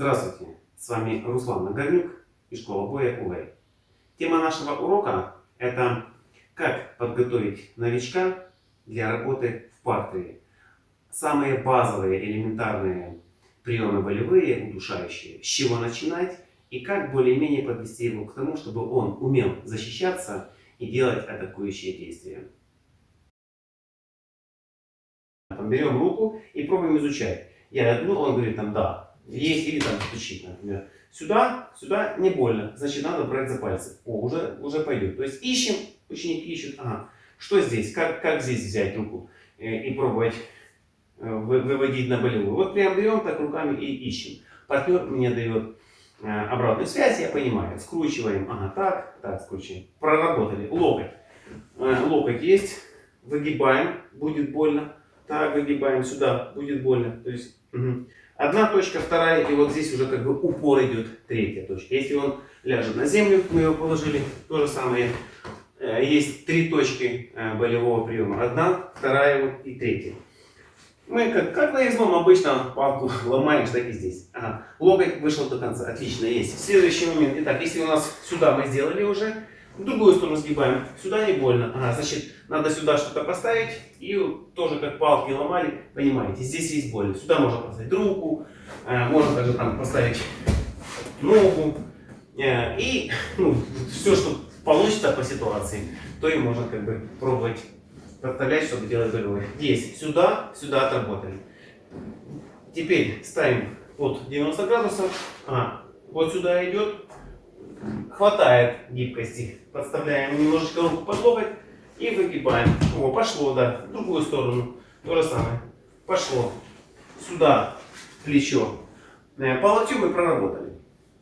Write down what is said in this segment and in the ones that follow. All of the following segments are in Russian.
Здравствуйте, с вами Руслан Нагорнюк и школа боя УЛЭЙ. Тема нашего урока это как подготовить новичка для работы в партере. Самые базовые, элементарные приемы болевые, удушающие, с чего начинать и как более-менее подвести его к тому, чтобы он умел защищаться и делать атакующие действия. Берем руку и пробуем изучать. Я говорю, он говорит там да, есть или там стучит, например. Сюда, сюда не больно, значит надо брать за пальцы. О, уже, уже пойдет. То есть ищем, ученики ищут, ага, что здесь, как, как здесь взять руку э, и пробовать э, выводить на болевую. Вот прям берем так руками и ищем. Партнер мне дает э, обратную связь, я понимаю. Скручиваем, ага, так, так, скручиваем. Проработали. Локоть. Локоть есть, выгибаем, будет больно. Так, выгибаем сюда, будет больно. То есть, угу. Одна точка, вторая, и вот здесь уже как бы упор идет третья точка. Если он ляжет на землю, мы его положили, то же самое. Э, есть три точки э, болевого приема. Одна, вторая вот и третья. Мы как, как на излом обычно палку ломаем, так и здесь. Ага. Локоть вышел до конца. Отлично, есть. Следующий момент. Итак, если у нас сюда мы сделали уже, в другую сторону сгибаем. Сюда не больно. Ага, значит, надо сюда что-то поставить. И тоже как палки ломали, понимаете, здесь есть боль. Сюда можно поставить руку, э, можно также там поставить ногу. Э, и ну, все, что получится по ситуации, то и можно как бы пробовать подставлять, чтобы делать болевой. Здесь, сюда, сюда отработали. Теперь ставим под 90 градусов. А, вот сюда идет, хватает гибкости. Подставляем немножечко руку под локоть и выгибаем. О, пошло, да. В другую сторону. То же самое. Пошло. Сюда плечо. Э, по локтю мы проработали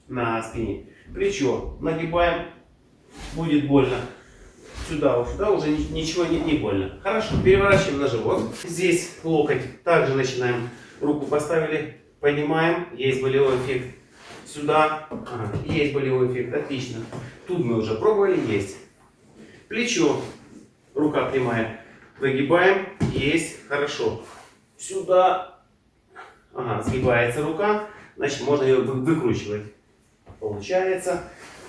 на спине. Плечо нагибаем. Будет больно. Сюда, сюда уже ничего не, не больно. Хорошо, переворачиваем на живот. Здесь локоть. Также начинаем. Руку поставили. Поднимаем. Есть болевой эффект сюда. Ага, есть болевой эффект, отлично. Тут мы уже пробовали, есть. Плечо, рука прямая. Выгибаем, есть, хорошо. Сюда, ага, сгибается рука, значит можно ее выкручивать. Получается,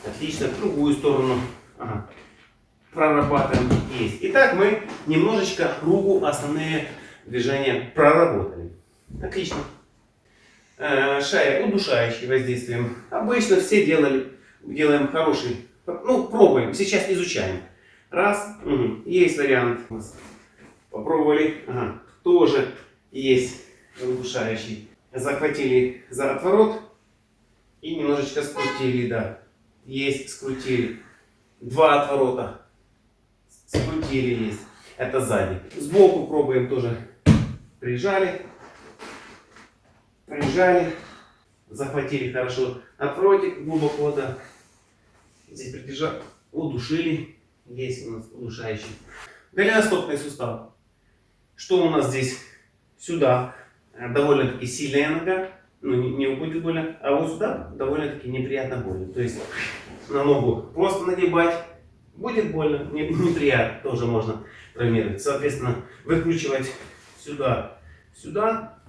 отлично. В другую сторону, ага. прорабатываем, есть. Итак, мы немножечко руку основные движения проработали. Отлично. Э, шея удушающий воздействием. Обычно все делали, делаем хороший, ну пробуем, сейчас изучаем. Раз, угу. есть вариант. Попробовали, ага. тоже есть удушающий. Захватили за отворот и немножечко скрутили, да. Есть, скрутили. Два отворота. Скрутили есть. Это сзади. Сбоку пробуем тоже. Прижали прижали, захватили хорошо отвротик глубоко, да. Здесь придержали, удушили. Есть у нас удушающий. Голеностопный сустав. Что у нас здесь? Сюда довольно-таки сильная нога, ну не, не будет больно, а вот сюда довольно-таки неприятно больно. То есть на ногу просто нагибать, будет больно, не, неприятно, тоже можно травмировать. Соответственно, выкручивать сюда, сюда,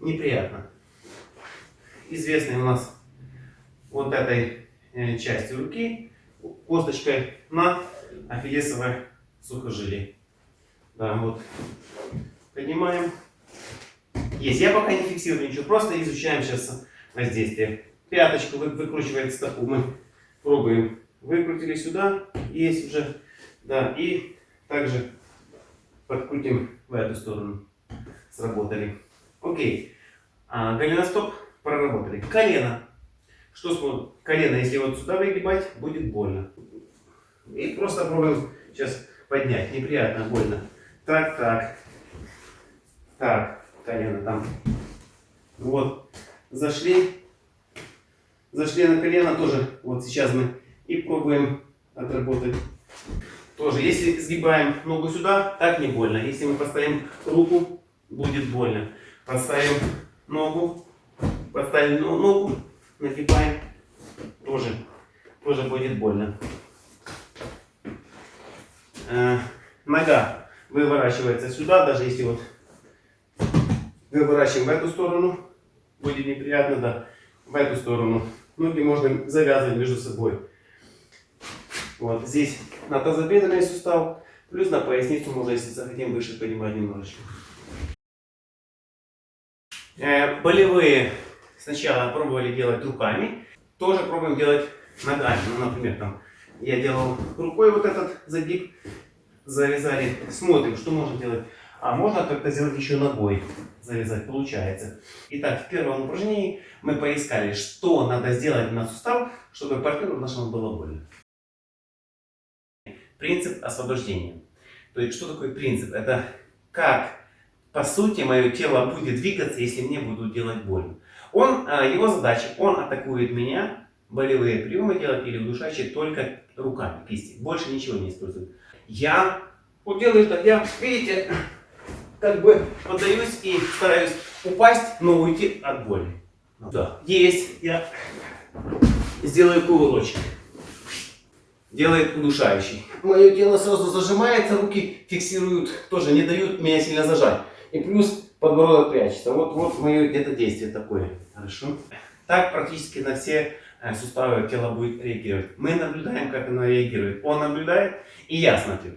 неприятно. Известный у нас вот этой э, части руки косточкой на ахиллесовое сухожилие. Да, вот. Поднимаем. Есть. Я пока не фиксирую ничего, просто изучаем сейчас воздействие. Пяточку вы, выкручивает стопу. Мы пробуем. Выкрутили сюда. Есть уже. Да, и также подкрутим в эту сторону. Сработали. Окей. А, голеностоп проработали. Колено. Что смотрим? Колено, если вот сюда выгибать, будет больно. И просто пробуем сейчас поднять. Неприятно, больно. Так, так. Так, колено там. Вот. Зашли. Зашли на колено тоже. Вот сейчас мы и пробуем отработать. Тоже, если сгибаем ногу сюда, так не больно. Если мы поставим руку, будет больно. Поставим ногу, поставим ногу, нагибаем, тоже, тоже будет больно. Э, нога выворачивается сюда, даже если вот выворачиваем в эту сторону, будет неприятно, да. в эту сторону. Ноги можно завязывать между собой. Вот здесь на тазобедренный сустав, плюс на поясницу можно, если захотим, выше поднимать немножечко. Э, болевые сначала пробовали делать руками, тоже пробуем делать ногами. Ну, например, там я делал рукой вот этот загиб, завязали, смотрим, что можно делать. А можно как-то сделать еще ногой, завязать, получается. Итак, в первом упражнении мы поискали, что надо сделать на сустав, чтобы партнеру нашему было больно. Принцип освобождения. То есть, что такое принцип? Это как, по сути, мое тело будет двигаться, если мне будут делать больно. Он, а, его задача, он атакует меня, болевые приемы делать или удушающие только руками, кисти. Больше ничего не использует. Я вот делаю так, я, видите, как бы поддаюсь и стараюсь упасть, но уйти от боли. Да. Есть. Я сделаю кувырочек. Делает удушающий. Мое тело сразу зажимается, руки фиксируют, тоже не дают меня сильно зажать. И плюс подбородок прячется. Вот, вот мое где-то действие такое. Хорошо. Так практически на все э, суставы тела будет реагировать. Мы наблюдаем, как оно реагирует. Он наблюдает, и я смотрю.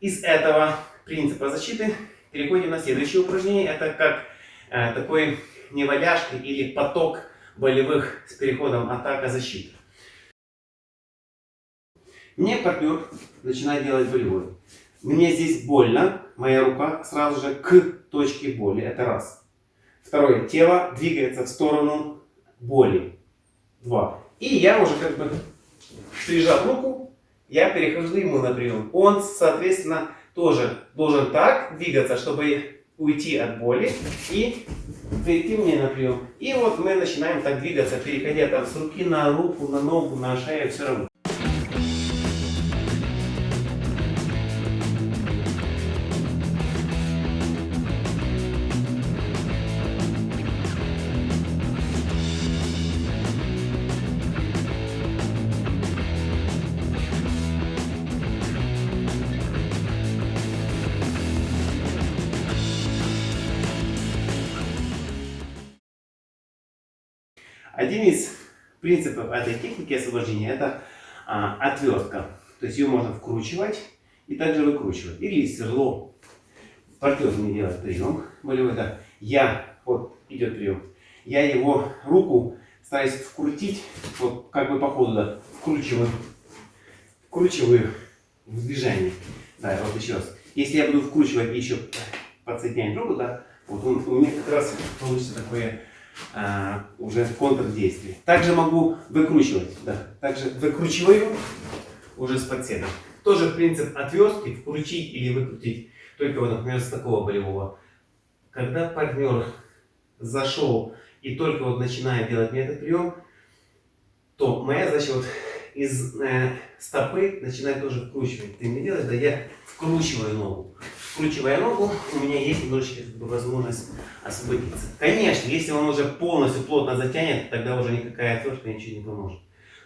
Из этого принципа защиты переходим на следующее упражнение. Это как э, такой неваляшка или поток болевых с переходом атака-защита. Мне партнер начинает делать болевой. Мне здесь больно, моя рука сразу же к точке боли. Это раз. Второе. Тело двигается в сторону боли. Два. И я уже как бы прижав руку, я перехожу ему на прием. Он, соответственно, тоже должен так двигаться, чтобы уйти от боли и прийти мне на прием. И вот мы начинаем так двигаться, переходя там с руки на руку, на ногу, на шею, все равно. Один из принципов этой техники освобождения это а, отвертка. То есть ее можно вкручивать и также выкручивать. Или сверло. Партнер мне делает прием болевой. Да. Я, вот идет прием, я его руку стараюсь вкрутить, вот как бы по ходу, да, вкручиваю, вкручиваю в движение. Да, вот еще раз. Если я буду вкручивать еще подсоединять руку, да, вот он, у меня как раз получится такое а, уже контрдействие. Также могу выкручивать. Да. Также выкручиваю уже с подседом. Тоже принцип отвертки, вкрутить или выкрутить. Только вот, например, с такого болевого. Когда партнер зашел и только вот начинает делать мне этот прием, то моя задача вот из э, стопы начинает тоже вкручивать. Ты не делаешь, да я вкручиваю ногу вкручивая ногу, у меня есть немножечко возможность освободиться. Конечно, если он уже полностью плотно затянет, тогда уже никакая отвертка ничего не поможет.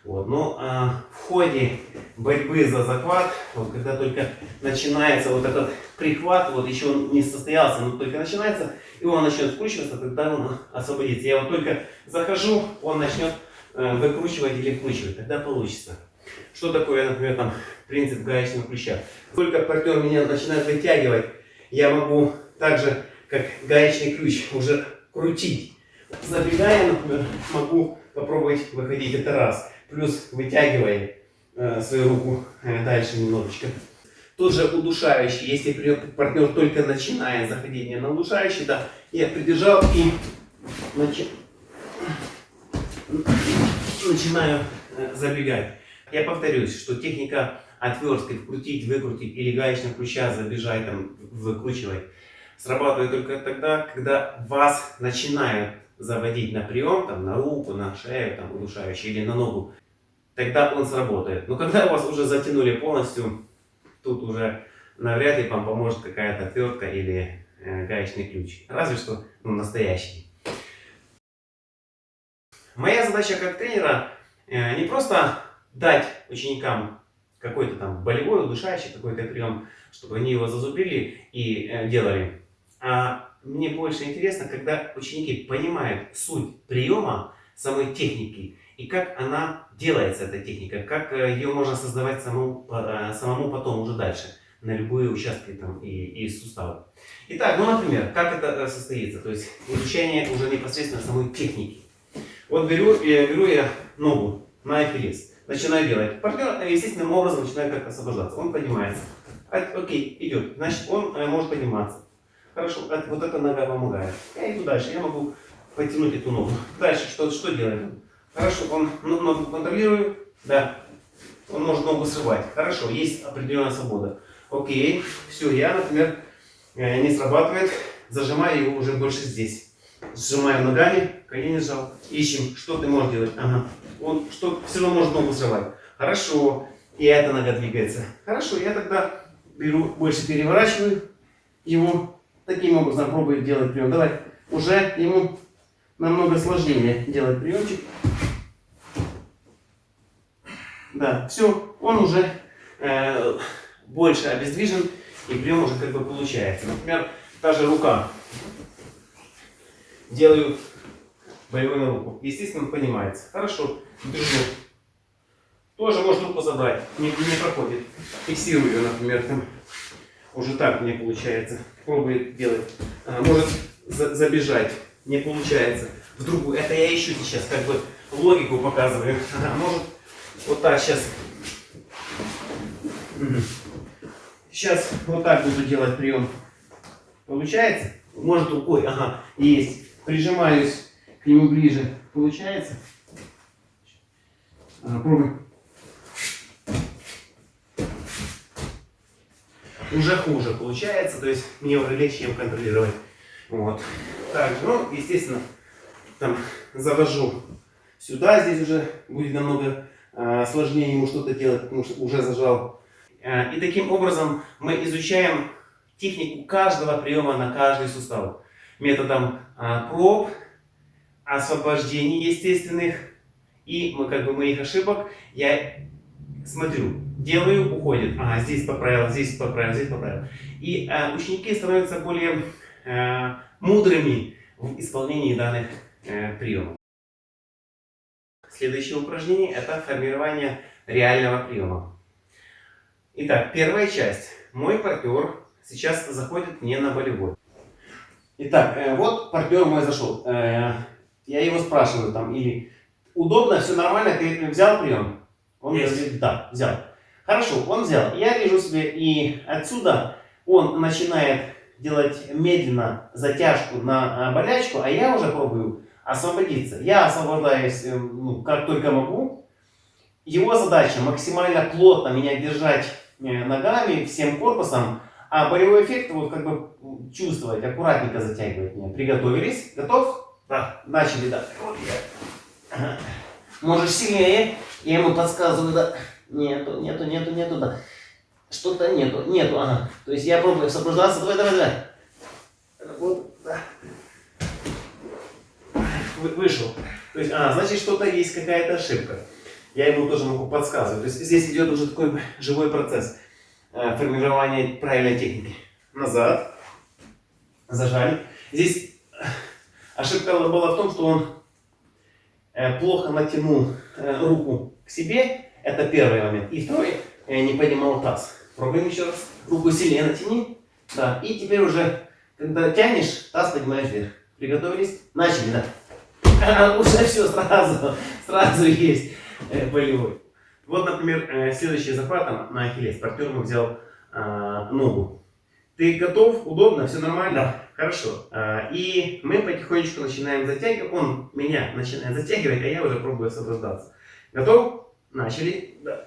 Вот. Но а, в ходе борьбы за захват, вот, когда только начинается вот этот прихват, вот еще он не состоялся, но только начинается, и он начнет вкручиваться, тогда он освободится. Я вот только захожу, он начнет э, выкручивать или вкручивать, тогда получится. Что такое, например, там принцип гаечного ключа? Только партнер меня начинает вытягивать, я могу так же, как гаечный ключ, уже крутить. Забегая, например, могу попробовать выходить это раз. Плюс вытягивая э, свою руку э, дальше немножечко. Тот же удушающий, если партнер только начинает заходить мне на удушающий, да, я придержал и начи... начинаю э, забегать. Я повторюсь, что техника отверткой вкрутить, выкрутить или гаечным ключа забежать, там, выкручивать, срабатывает только тогда, когда вас начинают заводить на прием, там, на руку, на шею, там, удушающий или на ногу, тогда он сработает. Но когда вас уже затянули полностью, тут уже навряд ли вам поможет какая-то отвертка или э, гаечный ключ. Разве что ну, настоящий. Моя задача как тренера э, не просто дать ученикам какой-то там болевой, удушающий какой-то прием, чтобы они его зазубрили и э, делали. А мне больше интересно, когда ученики понимают суть приема самой техники и как она делается, эта техника, как э, ее можно создавать самому, э, самому потом уже дальше на любые участки там, и, и суставы. Итак, ну, например, как это э, состоится? То есть изучение уже непосредственно самой техники. Вот беру, беру я ногу на ахиллес, начинаю делать. Партнер естественным образом начинает как освобождаться. Он поднимается. Окей, идет. Значит, он может подниматься. Хорошо, вот эта нога помогает. Я иду дальше, я могу потянуть эту ногу. Дальше что, что делаем? Хорошо, он ногу контролирует, да. Он может ногу срывать. Хорошо, есть определенная свобода. Окей, все, я, например, э, не срабатывает, зажимаю его уже больше здесь. Сжимаю ногами, колени сжал. Ищем, что ты можешь делать. Ага. Он что, все равно может ногу срывать. Хорошо, и эта нога двигается. Хорошо, я тогда беру, больше переворачиваю его Таким образом пробует делать прием. Давай, уже ему намного сложнее делать приемчик. Да, все, он уже э, больше обездвижен, и прием уже как бы получается. Например, та же рука. Делаю боевую на. Естественно, понимается. Хорошо, держу. Тоже может руку забрать, не, не проходит. Фиксирую ее, например, там. Уже так не получается. Пробует делать. А, может за забежать. Не получается. В другую. Это я ищу сейчас, как бы логику показываю. А может вот так сейчас. Сейчас вот так буду делать прием. Получается? Может рукой. Ага, есть. Прижимаюсь к нему ближе. Получается? Ага, пробуй. уже хуже получается, то есть мне уже легче им контролировать. Вот. Также, ну, естественно, там завожу сюда, здесь уже будет намного э, сложнее ему что-то делать, потому что уже зажал. Э, и таким образом мы изучаем технику каждого приема на каждый сустав. Методом э, проб, освобождений естественных и мы, как бы, моих ошибок я смотрю, делаю, уходит. Ага, здесь поправил, здесь поправил, здесь поправил. И э, ученики становятся более э, мудрыми в исполнении данных э, приемов. Следующее упражнение – это формирование реального приема. Итак, первая часть. Мой партнер сейчас заходит мне на болевой. Итак, э, вот партнер мой зашел. Э, я его спрашиваю там, или удобно, все нормально, ты взял прием? Он Есть. говорит, да, взял. Хорошо, он взял. Я вижу себе, и отсюда он начинает делать медленно затяжку на а, болячку, а я уже пробую освободиться. Я освобождаюсь э, ну, как только могу. Его задача максимально плотно меня держать э, ногами, всем корпусом, а болевой эффект вот как бы чувствовать, аккуратненько затягивать меня. Приготовились? Готов? Да. Начали, да. Вот я. Можешь сильнее. Я ему подсказываю, да. Нету, нету, нету, нету, да. Что-то нету, нету, ага. То есть я пробую сопровождаться. Давай, давай, давай. Вот, да. Вы, вышел. То есть, а, значит, что-то есть, какая-то ошибка. Я ему тоже могу подсказывать. То есть здесь идет уже такой живой процесс э, формирования правильной техники. Назад. Зажали. Здесь ошибка была в том, что он Э, плохо натянул э, руку к себе, это первый момент. И второй, э, не поднимал таз. Пробуем еще раз. Руку сильнее натяни. Да. И теперь уже, когда тянешь, таз поднимаешь вверх. Приготовились? Начали, да. Уже все сразу, сразу есть болевой. Вот, например, следующий захват на ахиллес. Партнер взял ногу. Ты готов? Удобно? Все нормально? Да. Хорошо. А, и мы потихонечку начинаем затягивать. Он меня начинает затягивать, а я уже пробую освобождаться. Готов? Начали. Да.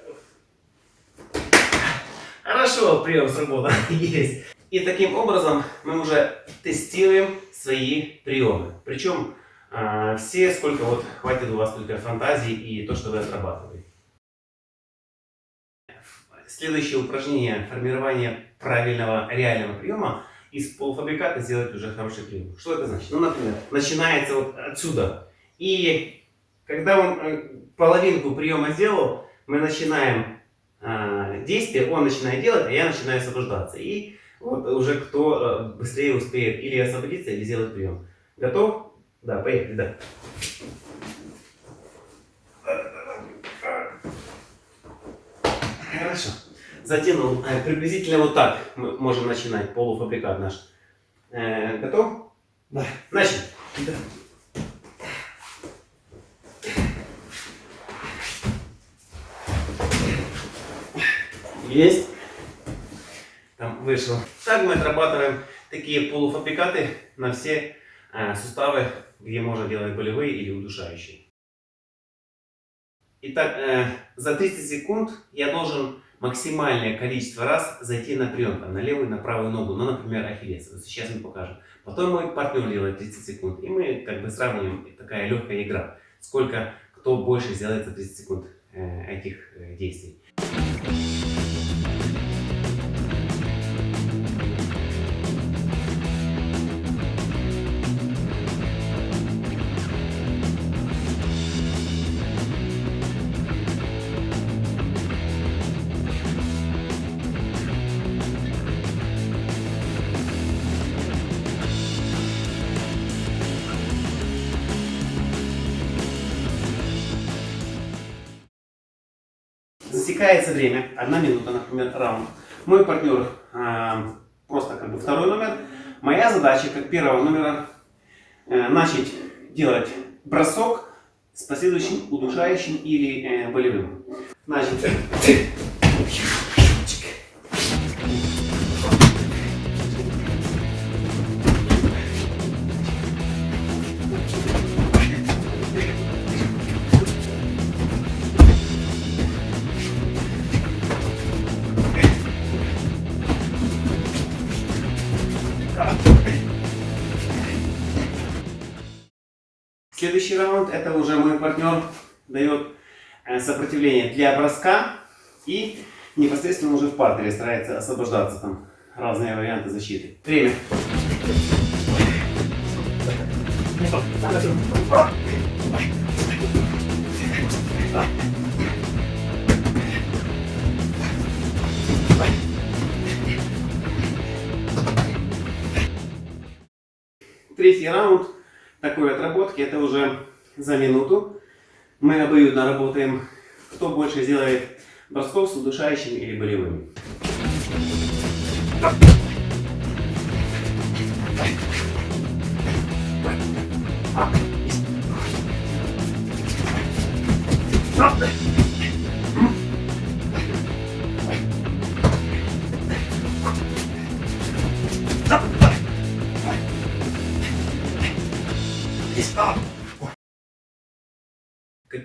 Хорошо, прием сработал. Есть. И таким образом мы уже тестируем свои приемы. Причем а, все, сколько вот хватит у вас только фантазии и то, что вы отрабатываете. Следующее упражнение формирование правильного реального приема из полуфабриката сделать уже хороший прием. Что это значит? Ну, например, начинается вот отсюда. И когда он э, половинку приема сделал, мы начинаем э, действие, он начинает делать, а я начинаю освобождаться. И Вот уже кто э, быстрее успеет или освободиться, или сделать прием. Готов? Да, поехали, да. Хорошо. Затянул. Э, Приблизительно вот так мы можем начинать полуфабрикат наш. Э, Готов? Да. Начали. Да. Есть. Там вышел. Так мы отрабатываем такие полуфабрикаты на все э, суставы, где можно делать болевые или удушающие. Итак, э, за 30 секунд я должен максимальное количество раз зайти на прием, там, на левую, на правую ногу, ну, например, ахиллес. Вот сейчас мы покажем. Потом мой партнер делает 30 секунд, и мы как бы сравниваем, такая легкая игра, сколько кто больше сделает за 30 секунд э, этих э, действий. Засекается время, одна минута, например, раунд. Мой партнер э, просто как бы второй номер. Моя задача, как первого номера, э, начать делать бросок с последующим удушающим или э, болевым. Значит, Следующий раунд это уже мой партнер дает э, сопротивление для броска и непосредственно уже в партере старается освобождаться там разные варианты защиты. Время. Третий раунд такой отработки, это уже за минуту. Мы обоюдно работаем, кто больше сделает бросков с удушающими или болевыми.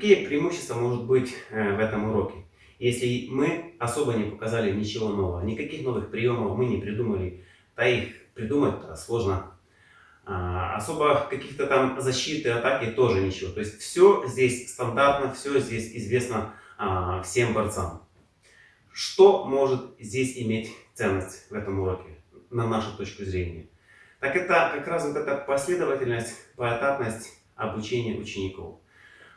Какие преимущества может быть э, в этом уроке? Если мы особо не показали ничего нового, никаких новых приемов мы не придумали, да их придумать сложно. А, особо каких-то там защиты, атаки тоже ничего. То есть все здесь стандартно, все здесь известно а, всем борцам. Что может здесь иметь ценность в этом уроке, на нашу точку зрения? Так это как раз вот эта последовательность, поэтапность обучения учеников.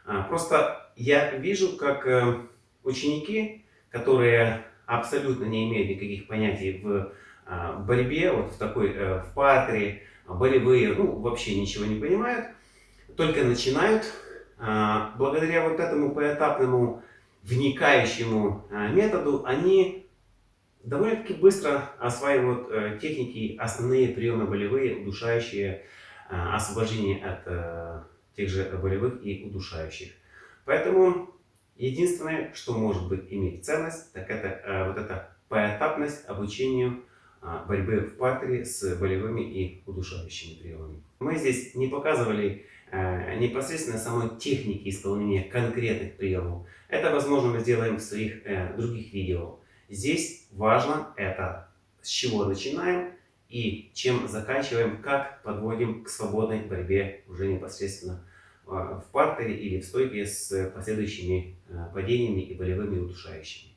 А, просто я вижу, как э, ученики, которые абсолютно не имеют никаких понятий в а, борьбе, вот в такой, э, в партере, болевые, ну, вообще ничего не понимают, только начинают, а, благодаря вот этому поэтапному вникающему методу, они довольно-таки быстро осваивают э, техники, основные приемы болевые, удушающие, освобождение от тех же болевых и удушающих. Поэтому единственное, что может быть иметь ценность, так это э, вот эта поэтапность обучению э, борьбы в партере с болевыми и удушающими приемами. Мы здесь не показывали э, непосредственно самой техники исполнения конкретных приемов. Это, возможно, мы сделаем в своих э, других видео. Здесь важно это, с чего начинаем и чем заканчиваем, как подводим к свободной борьбе уже непосредственно а, в партере или в стойке с последующими а, падениями и болевыми удушающими.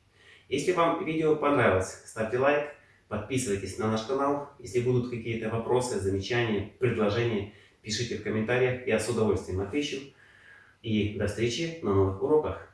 Если вам видео понравилось, ставьте лайк, подписывайтесь на наш канал. Если будут какие-то вопросы, замечания, предложения, пишите в комментариях, я с удовольствием отвечу. И до встречи на новых уроках.